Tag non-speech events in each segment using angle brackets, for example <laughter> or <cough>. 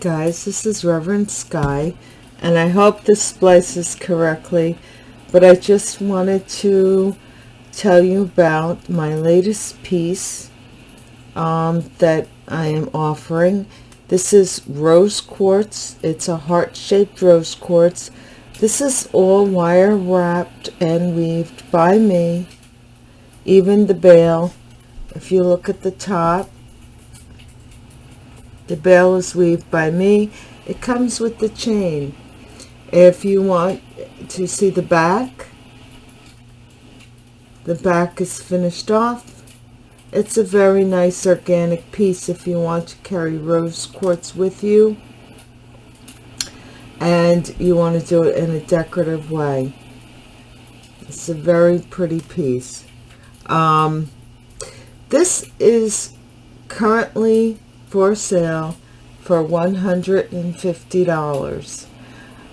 Guys, this is Reverend Sky, and I hope this splices correctly, but I just wanted to tell you about my latest piece um, that I am offering. This is rose quartz. It's a heart-shaped rose quartz. This is all wire wrapped and weaved by me. Even the bail, if you look at the top, the bail is weaved by me. It comes with the chain. If you want to see the back, the back is finished off. It's a very nice organic piece if you want to carry rose quartz with you and you want to do it in a decorative way. It's a very pretty piece. Um, this is currently for sale for $150.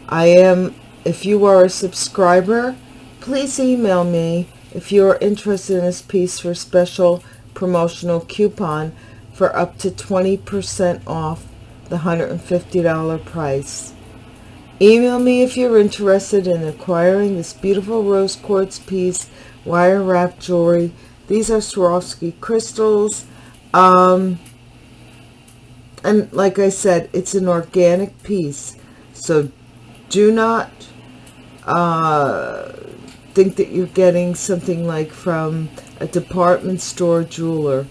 I am, if you are a subscriber, please email me if you are interested in this piece for special promotional coupon for up to 20% off the $150 price. Email me if you're interested in acquiring this beautiful rose quartz piece, wire wrap jewelry. These are Swarovski crystals. Um, and like I said, it's an organic piece. So do not uh, think that you're getting something like from a department store jeweler.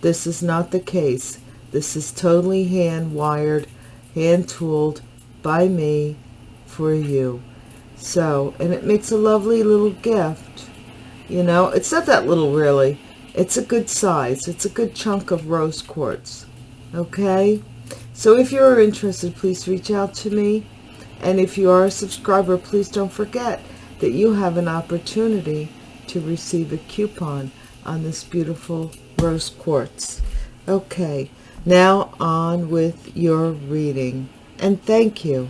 This is not the case. This is totally hand wired, hand tooled by me for you. So, and it makes a lovely little gift. You know, it's not that little really. It's a good size. It's a good chunk of rose quartz okay? So if you're interested please reach out to me. And if you are a subscriber please don't forget that you have an opportunity to receive a coupon on this beautiful rose quartz. Okay now on with your reading. And thank you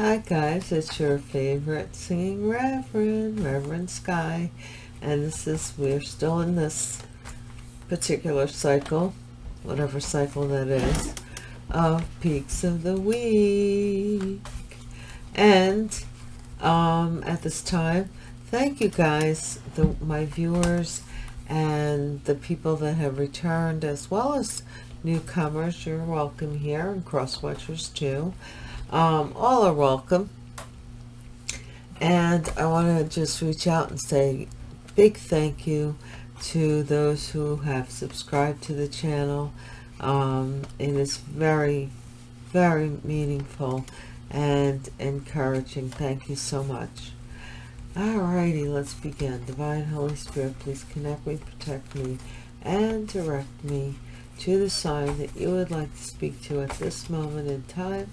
Hi guys, it's your favorite singing Reverend, Reverend Sky, and this is, we're still in this particular cycle, whatever cycle that is, of Peaks of the Week. And um, at this time, thank you guys, the, my viewers and the people that have returned as well as newcomers. You're welcome here and cross watchers too um, all are welcome. And I want to just reach out and say big thank you to those who have subscribed to the channel. Um, it is very very meaningful and encouraging. Thank you so much. Alrighty let's begin. Divine holy spirit please connect me protect me and direct me to the sign that you would like to speak to at this moment in time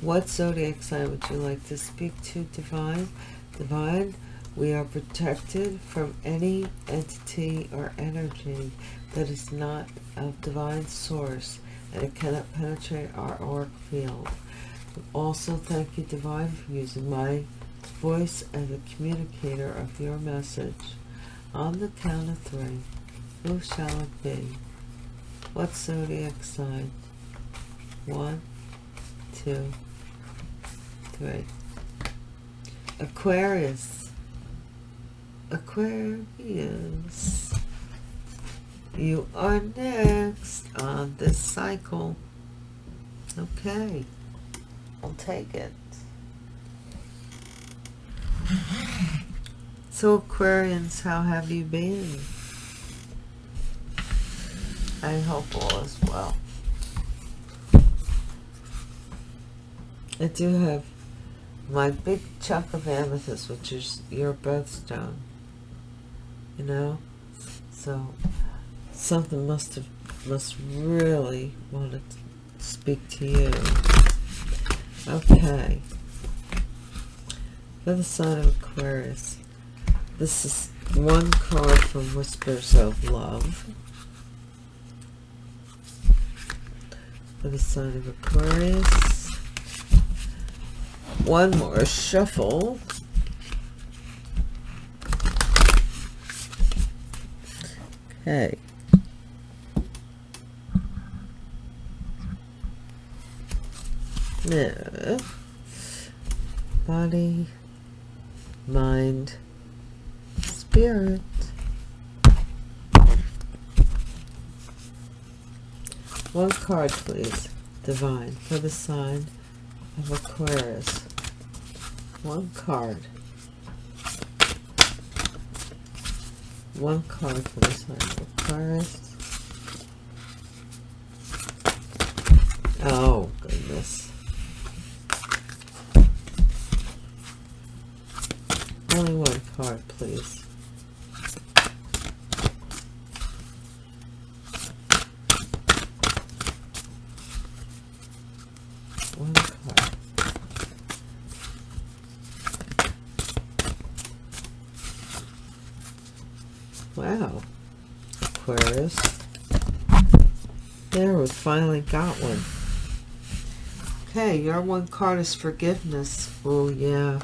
what zodiac sign would you like to speak to, Divine? Divine, we are protected from any entity or energy that is not of divine source and it cannot penetrate our auric field. Also, thank you, Divine, for using my voice as a communicator of your message. On the count of three, who shall it be? What zodiac sign? One, two, three. Aquarius. Aquarius. You are next on this cycle. Okay. I'll take it. So Aquarians, how have you been? I hope all is well. I do have my big chunk of amethyst, which is your birthstone, you know, so something must have, must really want to speak to you. Okay. For the sign of Aquarius, this is one card from Whispers of Love. For the sign of Aquarius, one more shuffle. Okay. Yeah. Body, mind, spirit. One card, please. Divine, for the sign of Aquarius. One card. One card for the sign of Aquarius. Oh, goodness. Only one card, please. One card. Wow. Aquarius. There, we finally got one. Okay, your one card is forgiveness. Oh, yeah.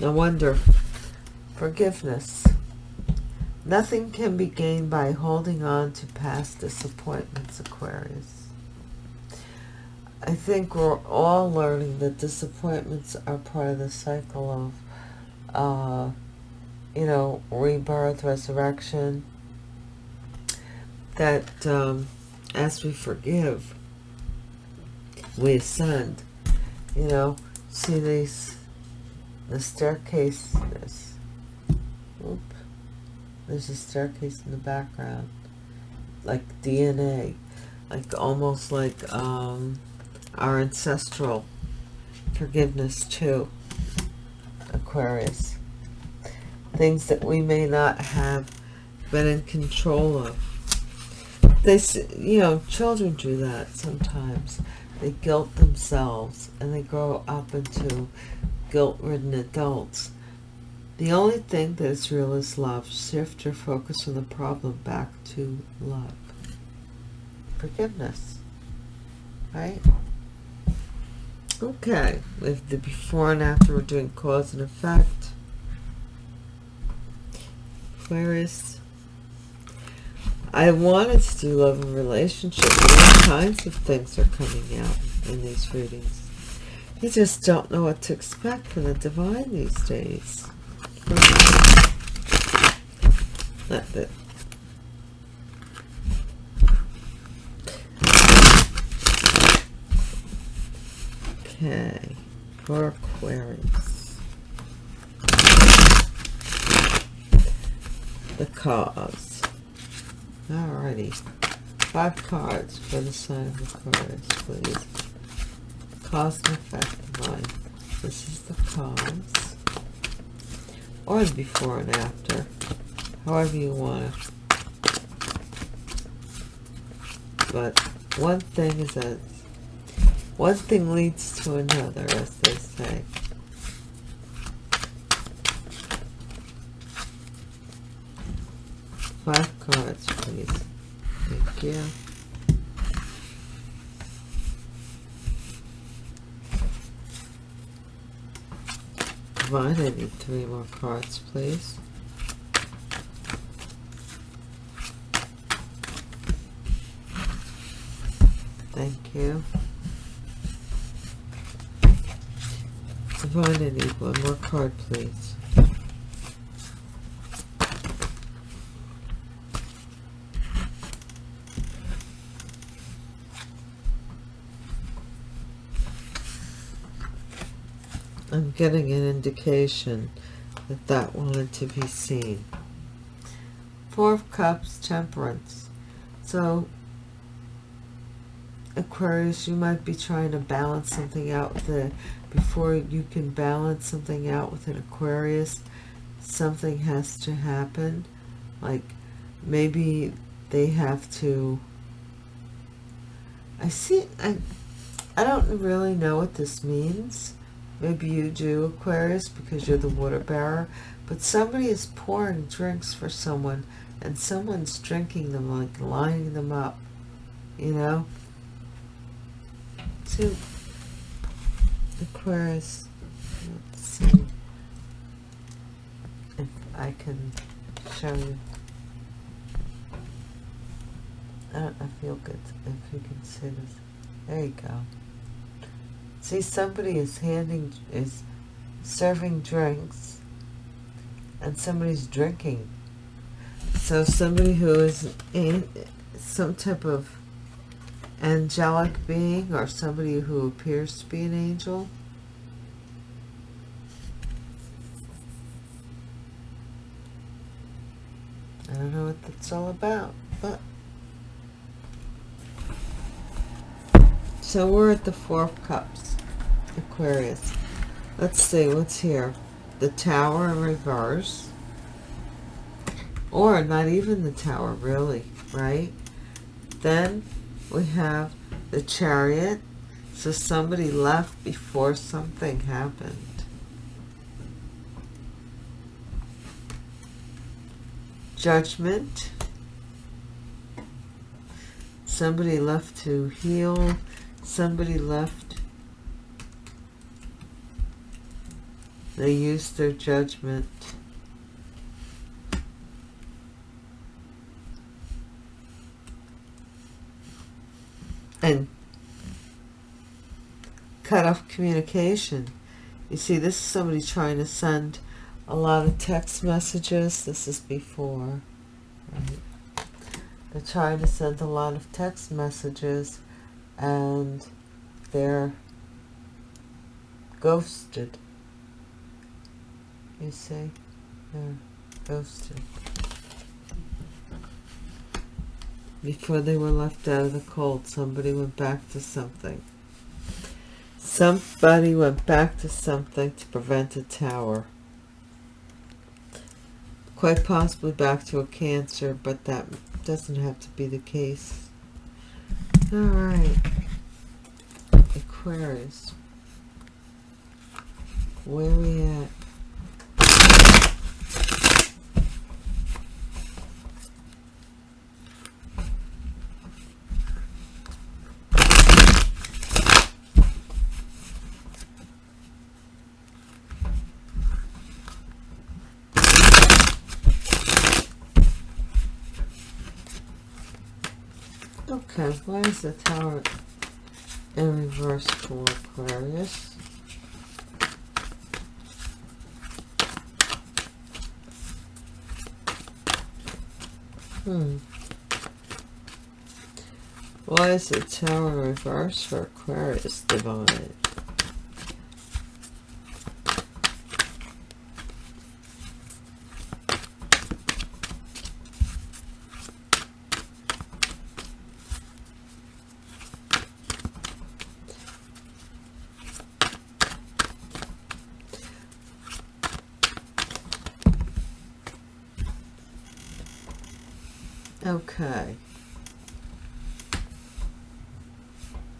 No wonder. Forgiveness. Nothing can be gained by holding on to past disappointments, Aquarius. I think we're all learning that disappointments are part of the cycle of, uh, you know, rebirth, resurrection. That um, as we forgive, we ascend. You know, see these, the staircase, this, oop, there's a staircase in the background, like DNA, like almost like um, our ancestral forgiveness too, Aquarius. Things that we may not have been in control of. They, you know, children do that sometimes they guilt themselves and they grow up into guilt-ridden adults. The only thing that is real is love. Shift your focus from the problem back to love. Forgiveness. Right? Okay. With the before and after, we're doing cause and effect. Aquarius. I wanted to do love and relationship, all kinds of things are coming out in these readings. You just don't know what to expect from the divine these days. Not that. Okay, for Aquarius. The cause. Alrighty. Five cards for the sign of Aquarius, please. Cause and effect line. This is the cause. Or the before and after. However you want it. But one thing is that one thing leads to another, as they say. Five cards, please. Thank you. Divine, I need three more cards, please. Thank you. Divine, I need one more card, please. I'm getting an indication that that wanted to be seen. Four of Cups, Temperance. So, Aquarius, you might be trying to balance something out with a, before you can balance something out with an Aquarius, something has to happen. Like, maybe they have to, I see, I, I don't really know what this means Maybe you do, Aquarius, because you're the water bearer. But somebody is pouring drinks for someone, and someone's drinking them, like lining them up. You know? So, Aquarius, let's see if I can show you. I don't know if you if you can see this. There you go. See, somebody is handing, is serving drinks, and somebody's drinking. So somebody who is in some type of angelic being or somebody who appears to be an angel. I don't know what that's all about, but so we're at the Four of Cups, Aquarius. Let's see what's here. The Tower in reverse, or not even the Tower, really, right? Then we have the chariot. So somebody left before something happened. Judgment. Somebody left to heal. Somebody left. They used their judgment. and cut off communication. You see, this is somebody trying to send a lot of text messages. This is before. Right? They're trying to send a lot of text messages and they're ghosted. You see? They're ghosted. before they were left out of the cold, somebody went back to something. Somebody went back to something to prevent a tower. Quite possibly back to a cancer, but that doesn't have to be the case. Alright. Aquarius. Where are we at? Okay, why is the tower in reverse for Aquarius? Hmm. Why is the tower reverse for Aquarius divine? Okay.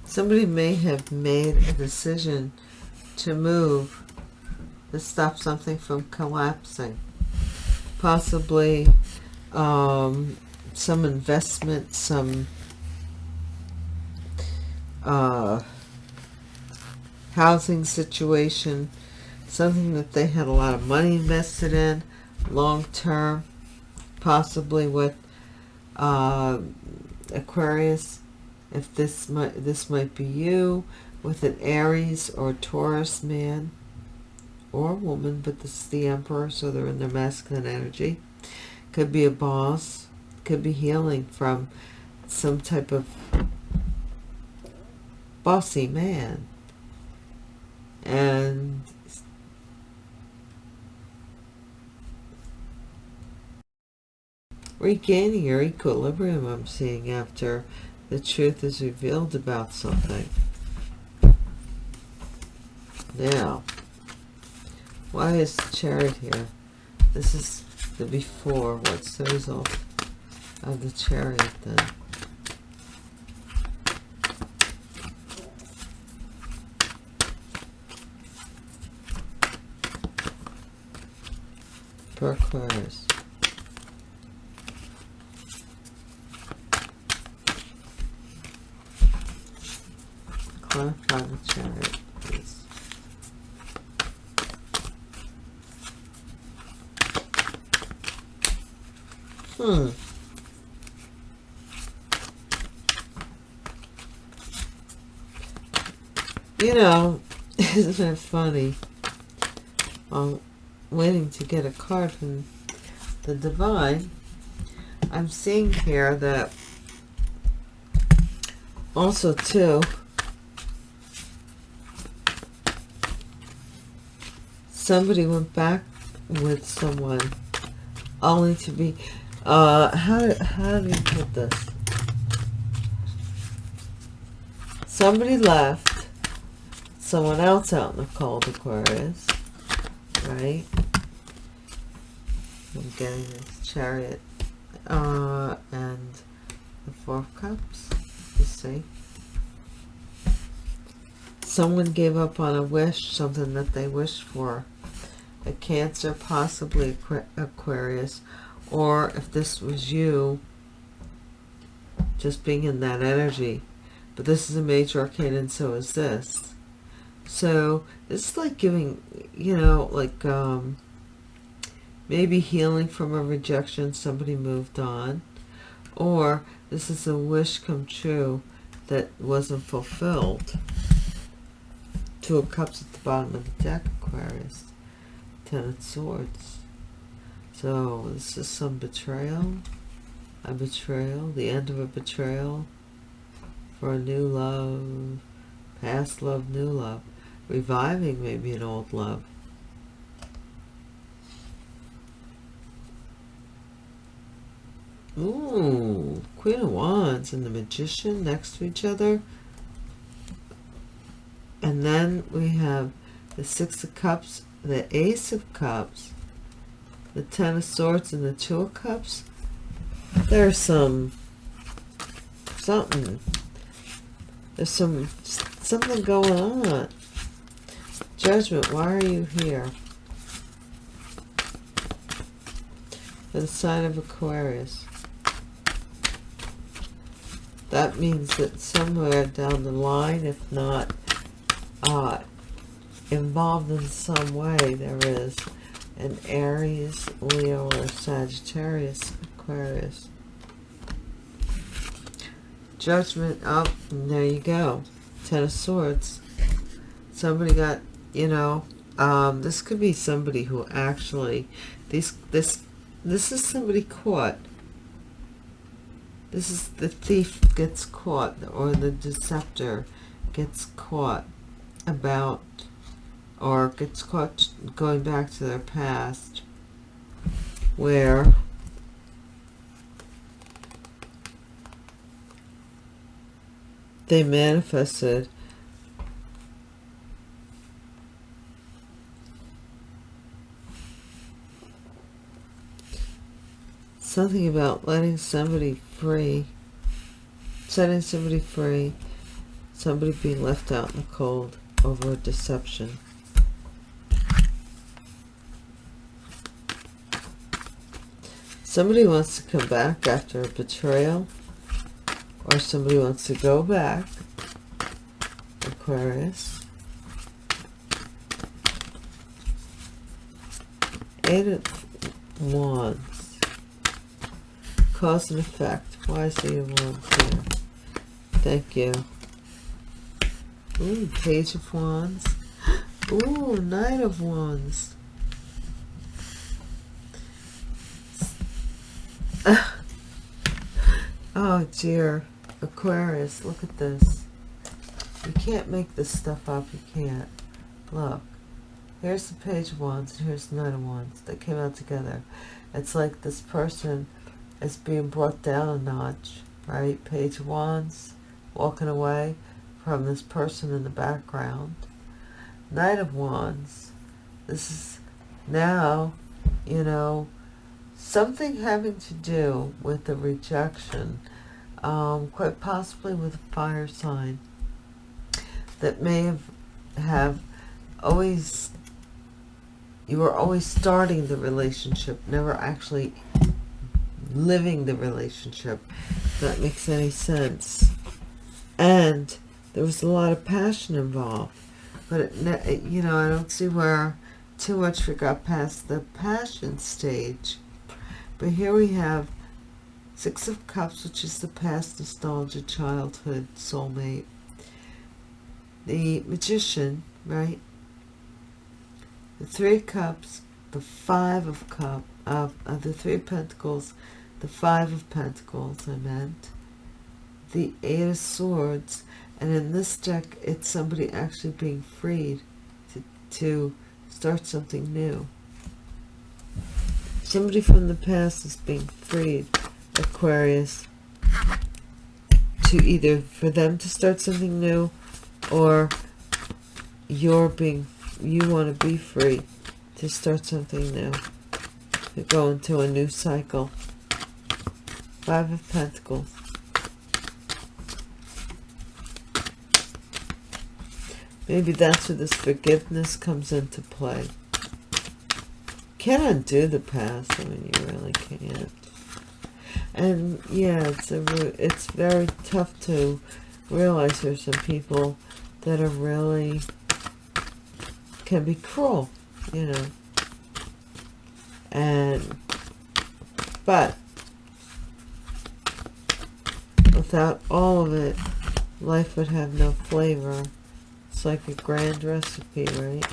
Somebody may have made a decision to move to stop something from collapsing. Possibly um, some investment, some uh, housing situation, something that they had a lot of money invested in long term, possibly with uh, Aquarius, if this might this might be you with an Aries or Taurus man or woman, but this is the Emperor, so they're in their masculine energy. Could be a boss, could be healing from some type of bossy man. And regaining your equilibrium, I'm seeing, after the truth is revealed about something. Now, why is the chariot here? This is the before. What's the result of the chariot then? For is. Hmm. You know, <laughs> isn't that funny? I'm waiting to get a card from the Divine, I'm seeing here that also too somebody went back with someone only to be uh how how do you put this? Somebody left someone else out in the cold aquarius right? I'm getting this chariot uh and the four cups you see? Someone gave up on a wish something that they wished for a Cancer, possibly Aquarius, or if this was you, just being in that energy. But this is a major arcana, and so is this. So it's like giving, you know, like um, maybe healing from a rejection, somebody moved on, or this is a wish come true that wasn't fulfilled. Two of Cups at the bottom of the deck, Aquarius. Ten of Swords. So this is some betrayal. A betrayal. The end of a betrayal. For a new love. Past love, new love. Reviving maybe an old love. Ooh, Queen of Wands and the Magician next to each other. And then we have the Six of Cups the Ace of Cups, the Ten of Swords, and the Two of Cups, there's some something. There's some something going on. Judgment, why are you here? For the sign of Aquarius. That means that somewhere down the line, if not uh, involved in some way there is an Aries, Leo, or Sagittarius, Aquarius. Judgment up, oh, there you go. Ten of Swords. Somebody got, you know, um, this could be somebody who actually, these, this, this is somebody caught. This is the thief gets caught, or the deceptor gets caught about or gets caught going back to their past where they manifested something about letting somebody free setting somebody free somebody being left out in the cold over a deception Somebody wants to come back after a betrayal. Or somebody wants to go back. Aquarius. Eight of Wands. Cause and effect. Why is the Wands here? Thank you. Ooh, Page of Wands. <gasps> Ooh, Knight of Wands. Oh dear. Aquarius look at this. You can't make this stuff up. You can't. Look. Here's the page of wands and here's the knight of wands that came out together. It's like this person is being brought down a notch right? Page of wands walking away from this person in the background. Knight of wands. This is now you know something having to do with the rejection, um, quite possibly with a fire sign that may have, have always, you were always starting the relationship, never actually living the relationship, if that makes any sense. And there was a lot of passion involved. But, it, you know, I don't see where too much got past the passion stage but here we have Six of Cups, which is the past nostalgia, childhood, soulmate. the magician, right? The three cups, the five of cup of, of the three pentacles, the five of pentacles, I meant, the eight of swords, and in this deck, it's somebody actually being freed to, to start something new. Somebody from the past is being freed, Aquarius, to either for them to start something new or you're being, you want to be free to start something new, to go into a new cycle. Five of Pentacles. Maybe that's where this forgiveness comes into play. Can't undo the past. I mean, you really can't. And yeah, it's a it's very tough to realize there's some people that are really can be cruel, you know. And but without all of it, life would have no flavor. It's like a grand recipe, right?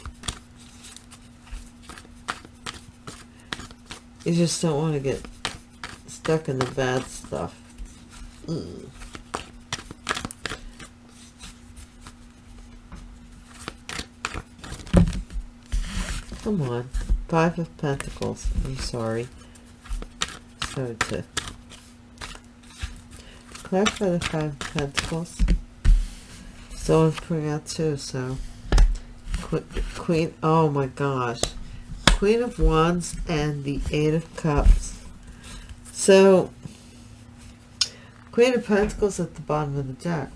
You just don't want to get stuck in the bad stuff. Mm. Come on. Five of Pentacles. I'm sorry. So to clarify the Five of Pentacles. Someone's putting out two, so Queen, oh my gosh. Queen of Wands and the Eight of Cups. So, Queen of Pentacles at the bottom of the deck.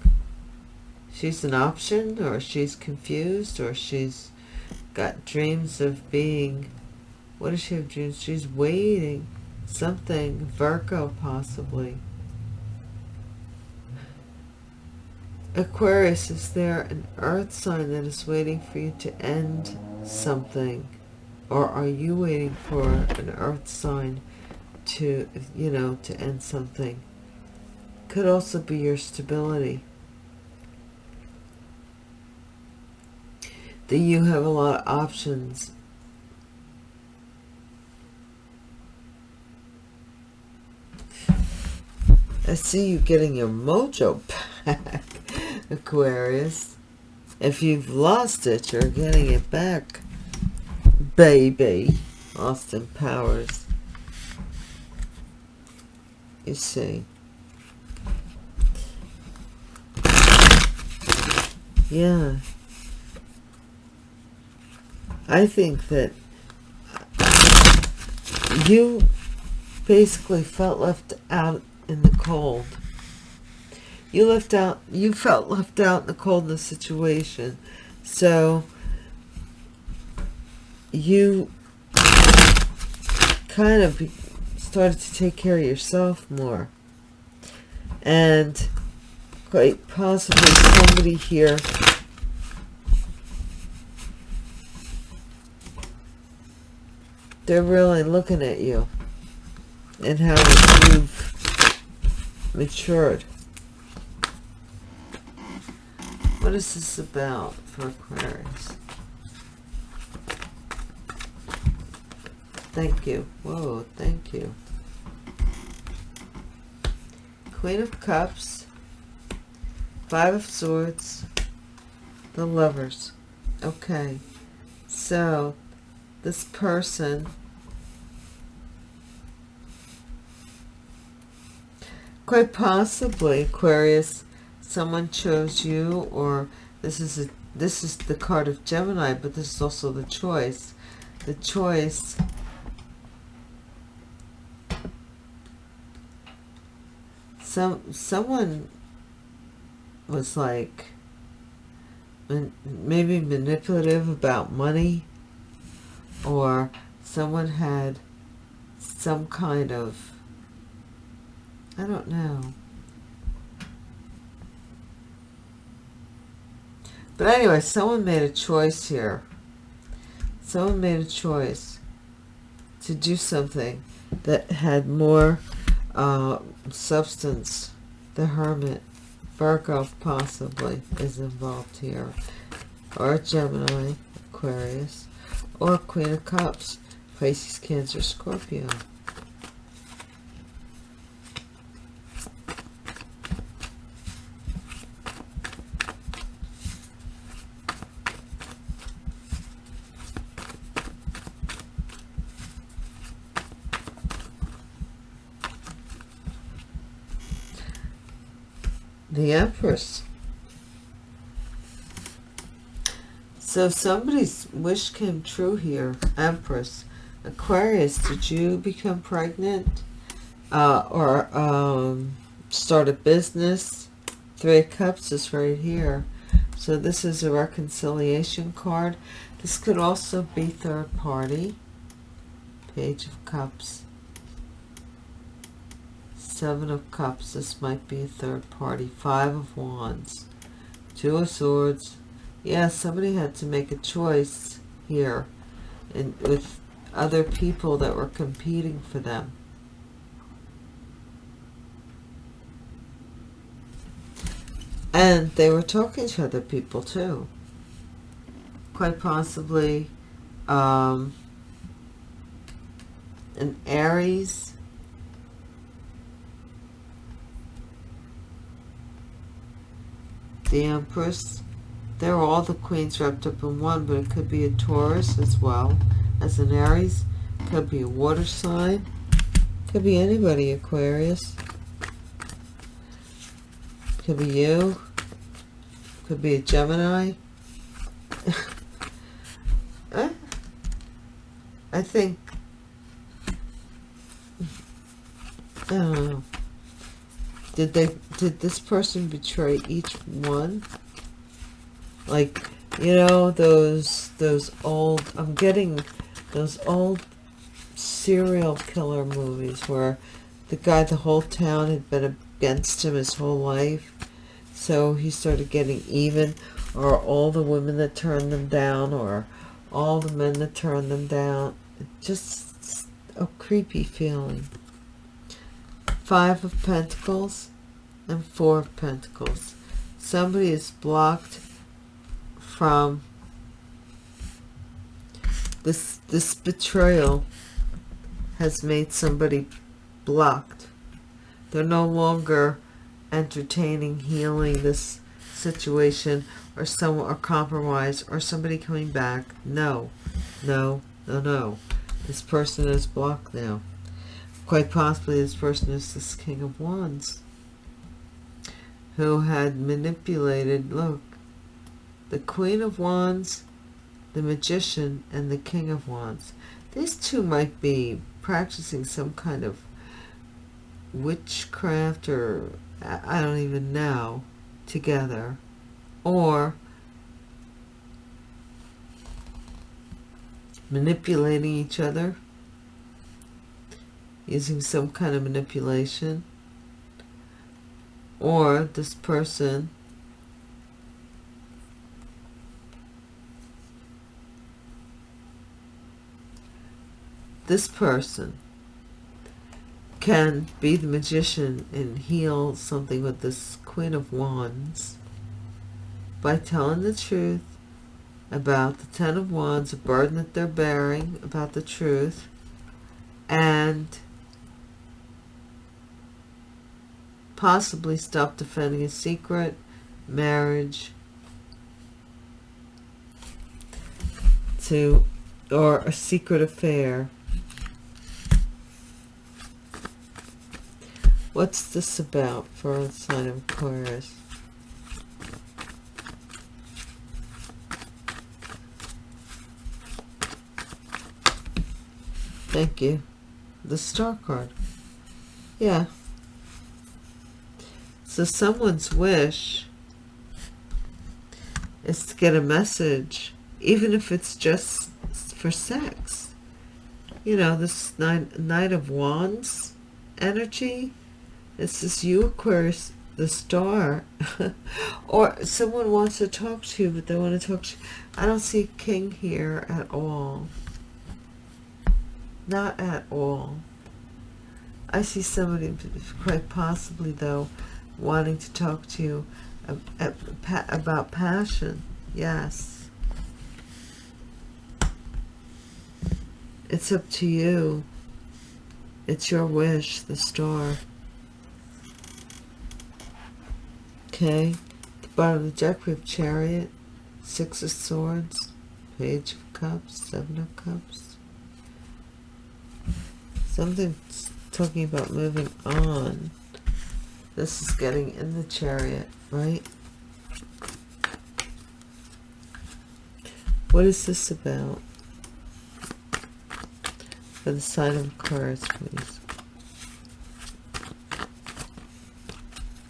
She's an option, or she's confused, or she's got dreams of being, what does she have dreams? She's waiting. Something, Virgo possibly. Aquarius, is there an earth sign that is waiting for you to end something? Or are you waiting for an earth sign to, you know, to end something? Could also be your stability. That you have a lot of options. I see you getting your mojo back. <laughs> Aquarius. If you've lost it, you're getting it back, baby. Austin Powers. You see. Yeah. I think that you basically felt left out in the cold you left out you felt left out in the cold in the situation so you kind of started to take care of yourself more and quite possibly somebody here they're really looking at you and how you've matured What is this about for Aquarius? Thank you. Whoa, thank you. Queen of Cups, Five of Swords, the Lovers. Okay, so this person quite possibly Aquarius someone chose you or this is a this is the card of Gemini but this is also the choice the choice some someone was like maybe manipulative about money or someone had some kind of I don't know But anyway, someone made a choice here. Someone made a choice to do something that had more uh, substance. The Hermit, Virgo possibly is involved here. Or Gemini, Aquarius. Or Queen of Cups, Pisces, Cancer, Scorpio. The Empress. So somebody's wish came true here, Empress. Aquarius, did you become pregnant? Uh, or um, start a business? Three of Cups is right here. So this is a reconciliation card. This could also be third party. Page of Cups. Seven of Cups. This might be a third party. Five of Wands. Two of Swords. Yeah, somebody had to make a choice here. And with other people that were competing for them. And they were talking to other people too. Quite possibly um, an Aries the Empress. They're all the queens wrapped up in one, but it could be a Taurus as well as an Aries. Could be a water sign. Could be anybody, Aquarius. Could be you. Could be a Gemini. <laughs> Eh? I think I don't know. Did they did this person betray each one? Like, you know, those those old I'm getting those old serial killer movies where the guy the whole town had been against him his whole life. So he started getting even or all the women that turned them down or all the men that turned them down. Just a creepy feeling. Five of Pentacles and Four of Pentacles. Somebody is blocked from this this betrayal has made somebody blocked. They're no longer entertaining healing this situation or some or compromise or somebody coming back. No, no, no, no. This person is blocked now. Quite possibly this person is this King of Wands who had manipulated, look, the Queen of Wands, the Magician, and the King of Wands. These two might be practicing some kind of witchcraft or I don't even know together or manipulating each other using some kind of manipulation or this person this person can be the magician and heal something with this Queen of Wands by telling the truth about the Ten of Wands, a burden that they're bearing, about the truth, and possibly stop defending a secret, marriage, to, or a secret affair. What's this about for a sign of Aquarius? Thank you. The star card. Yeah. So someone's wish is to get a message, even if it's just for sex. You know, this Knight, Knight of Wands energy. This is you, Aquarius, the star. <laughs> or someone wants to talk to you, but they want to talk to you. I don't see king here at all. Not at all. I see somebody, quite possibly though, wanting to talk to you about passion. Yes. It's up to you. It's your wish, the star. Okay. The bottom of the deck, we have Chariot, Six of Swords, Page of Cups, Seven of Cups. Something's talking about moving on. This is getting in the chariot, right? What is this about? For the sign of Aquarius, please.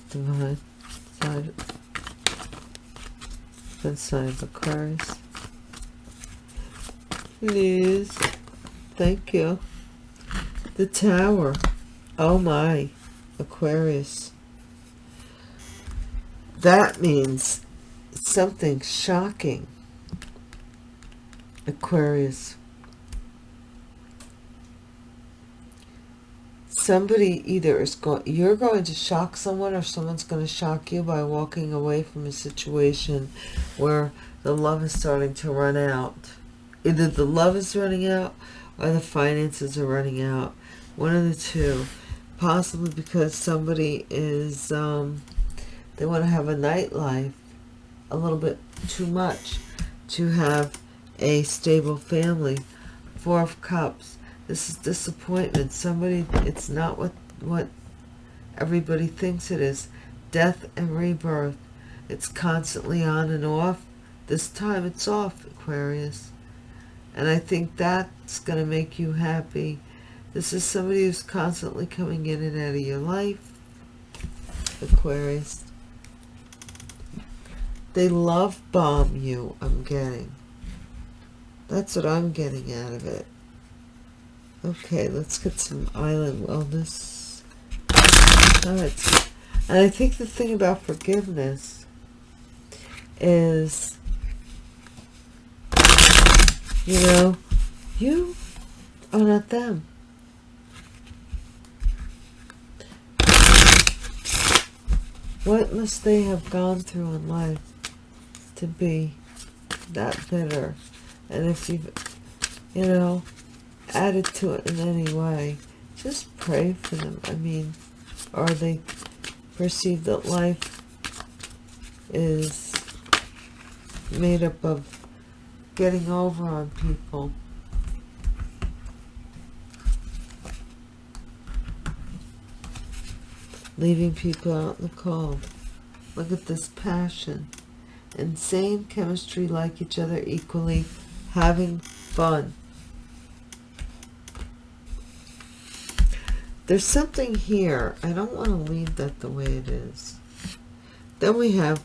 Divine side. The sign of Aquarius. Please. Thank you. The tower. Oh my. Aquarius. That means something shocking. Aquarius. Somebody either is going, you're going to shock someone or someone's going to shock you by walking away from a situation where the love is starting to run out. Either the love is running out or the finances are running out one of the two possibly because somebody is um, they want to have a nightlife a little bit too much to have a stable family four of cups. This is disappointment. Somebody it's not what what everybody thinks it is. Death and rebirth. It's constantly on and off. This time it's off aquarius. And i think that's going to make you happy. This is somebody who's constantly coming in and out of your life. Aquarius. They love bomb you, I'm getting. That's what I'm getting out of it. Okay, let's get some island wellness. Alright. And I think the thing about forgiveness is, you know, you are not them. What must they have gone through in life to be that bitter? And if you've, you know, added to it in any way, just pray for them. I mean, or they perceive that life is made up of getting over on people leaving people out in the cold. Look at this passion. Insane chemistry, like each other equally, having fun. There's something here. I don't want to leave that the way it is. Then we have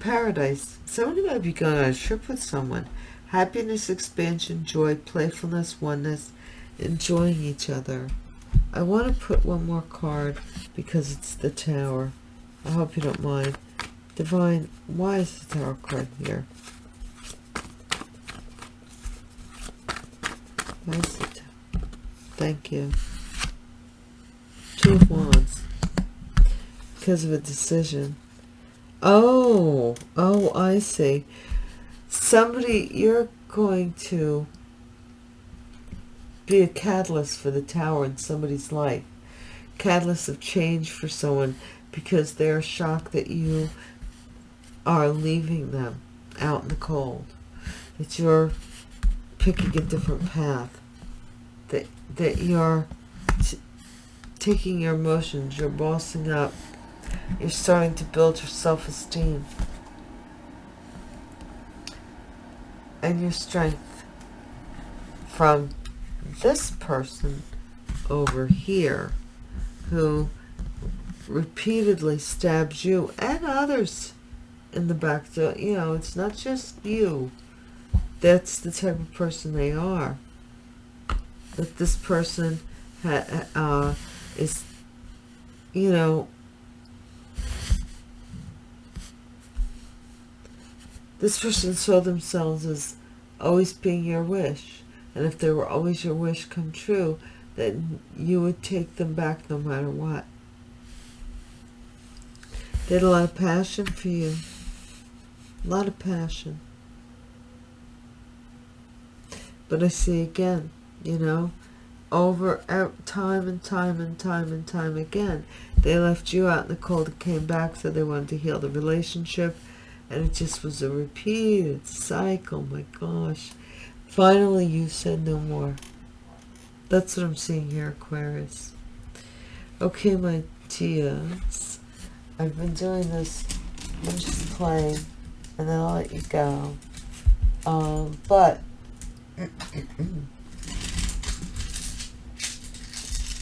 paradise. Somebody might be going on a trip with someone. Happiness, expansion, joy, playfulness, oneness, enjoying each other. I want to put one more card because it's the tower. I hope you don't mind. Divine, why is the tower card here? Why is it? Thank you. Two of Wands. Because of a decision. Oh, oh, I see. Somebody, you're going to be a catalyst for the tower in somebody's life. Catalyst of change for someone because they're shocked that you are leaving them out in the cold. That you're picking a different path. That, that you're taking your emotions, you're bossing up. You're starting to build your self-esteem. And your strength from this person over here who repeatedly stabs you and others in the back. So, you know, it's not just you. That's the type of person they are. That this person uh, is, you know, this person saw themselves as always being your wish and if they were always your wish come true, then you would take them back no matter what. They had a lot of passion for you. A lot of passion. But I see again, you know, over time and time and time and time again, they left you out in the cold and came back, so they wanted to heal the relationship. And it just was a repeated cycle. My gosh. Finally, you said no more. That's what I'm seeing here, Aquarius. Okay, my dears. I've been doing this. I'm just playing. And then I'll let you go. Um, but... <clears throat>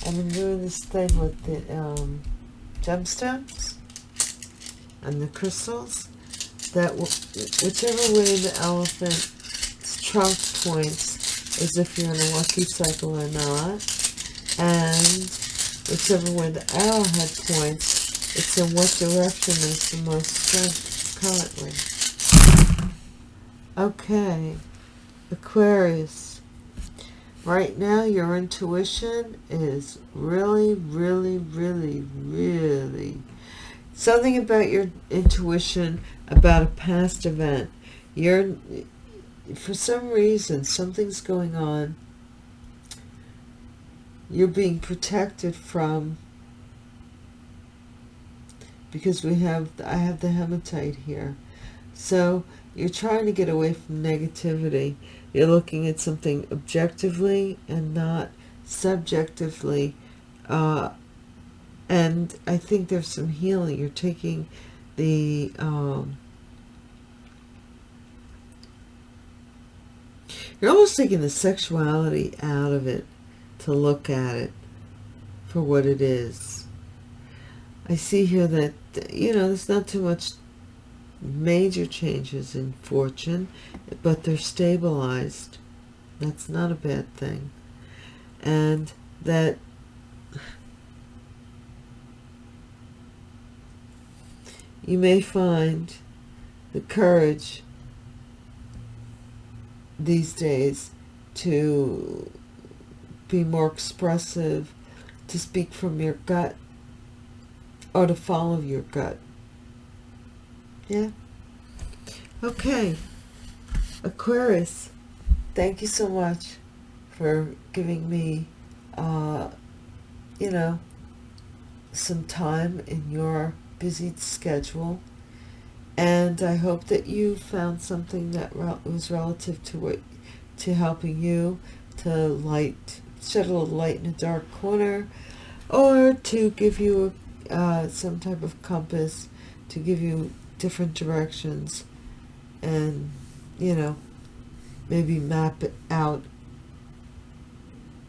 I've been doing this thing with the um, gemstones and the crystals that whichever way the elephant's trunk points is if you're in a lucky cycle or not and whichever way the arrowhead points it's in what direction is the most strength currently okay Aquarius. Right now your intuition is really really really really something about your intuition about a past event. You're for some reason something's going on. You're being protected from because we have I have the hematite here. So you're trying to get away from negativity you're looking at something objectively and not subjectively. Uh, and I think there's some healing. You're taking the... Um, you're almost taking the sexuality out of it to look at it for what it is. I see here that, you know, there's not too much major changes in fortune, but they're stabilized. That's not a bad thing. And that you may find the courage these days to be more expressive, to speak from your gut, or to follow your gut. Yeah. Okay. Aquarius, thank you so much for giving me, uh, you know, some time in your busy schedule. And I hope that you found something that was relative to what, to helping you to light, shed a little light in a dark corner, or to give you uh, some type of compass to give you different directions and, you know, maybe map it out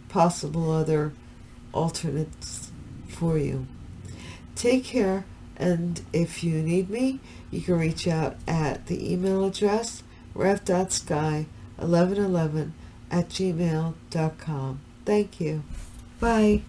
possible other alternates for you. Take care, and if you need me, you can reach out at the email address rev.sky1111 at gmail.com. Thank you. Bye.